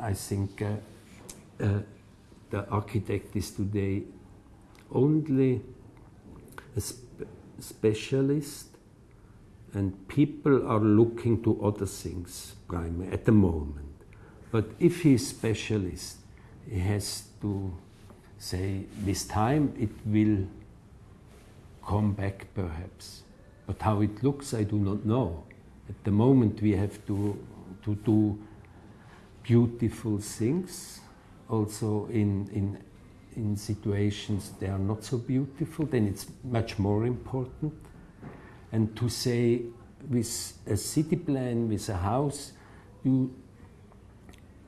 I think uh, uh, the architect is today only a spe specialist and people are looking to other things primarily at the moment. But if he's specialist, he has to say this time it will come back perhaps. But how it looks, I do not know. At the moment, we have to, to do beautiful things, also in, in, in situations they are not so beautiful, then it's much more important. And to say, with a city plan, with a house, you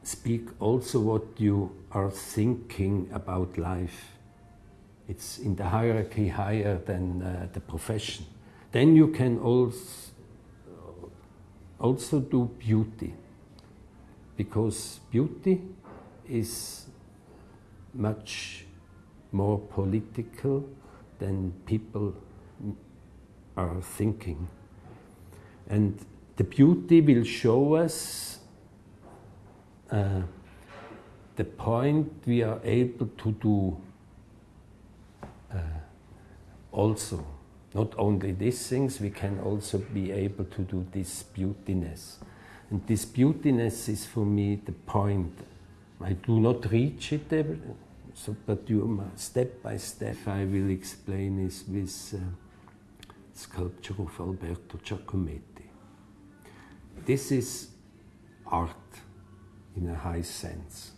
speak also what you are thinking about life. It's in the hierarchy higher than uh, the profession. Then you can also, also do beauty, because beauty is much more political than people are thinking. And the beauty will show us uh, the point we are able to do uh, also. Not only these things, we can also be able to do this beautiness. And this beautiness is for me the point. I do not reach it, ever, so, but you step by step I will explain this with uh, sculpture of Alberto Giacometti. This is art in a high sense.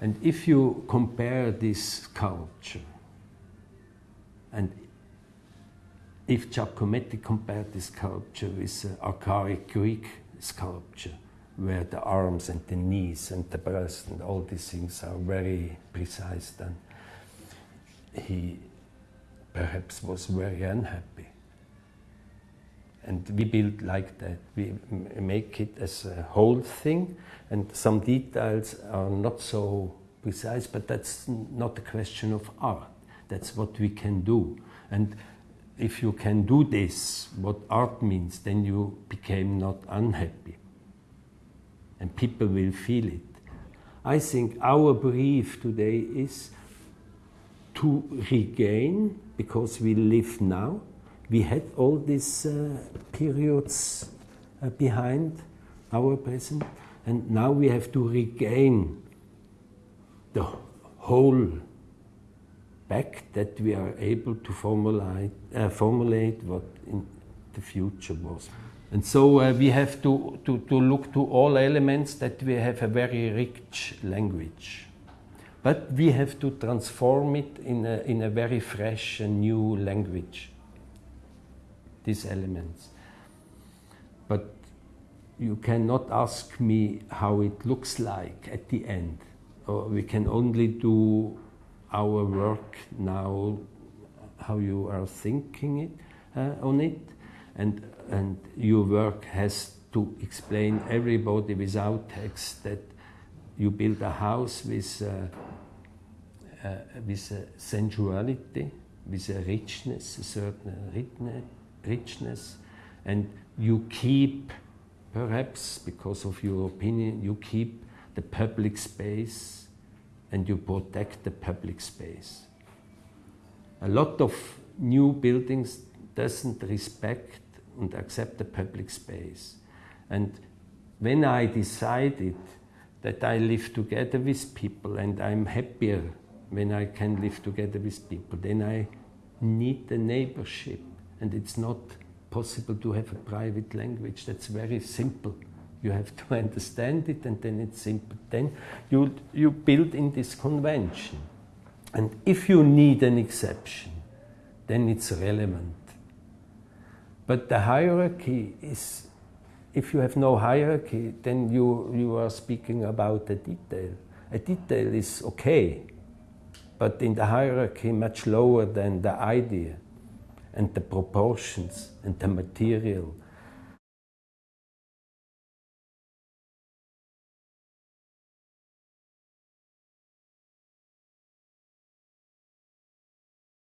And if you compare this sculpture, and if Giacometti compared this sculpture with uh, an archaic Greek sculpture, where the arms and the knees and the breast and all these things are very precise, then he perhaps was very unhappy. And we build like that. We make it as a whole thing, and some details are not so precise, but that's not a question of art. That's what we can do. And if you can do this, what art means, then you became not unhappy. And people will feel it. I think our brief today is to regain, because we live now, we had all these uh, periods uh, behind our present, and now we have to regain the whole back that we are able to formulate, uh, formulate what in the future was. And so uh, we have to, to, to look to all elements that we have a very rich language. But we have to transform it in a, in a very fresh and new language these elements. But you cannot ask me how it looks like at the end. Or we can only do our work now, how you are thinking it, uh, on it. And, and your work has to explain everybody without text that you build a house with, uh, uh, with a sensuality, with a richness, a certain richness, richness and you keep, perhaps because of your opinion, you keep the public space and you protect the public space. A lot of new buildings doesn't respect and accept the public space. And when I decided that I live together with people and I'm happier when I can live together with people, then I need the neighborship and it's not possible to have a private language. That's very simple. You have to understand it and then it's simple. Then you, you build in this convention. And if you need an exception, then it's relevant. But the hierarchy is, if you have no hierarchy, then you, you are speaking about a detail. A detail is okay, but in the hierarchy much lower than the idea and the proportions and the material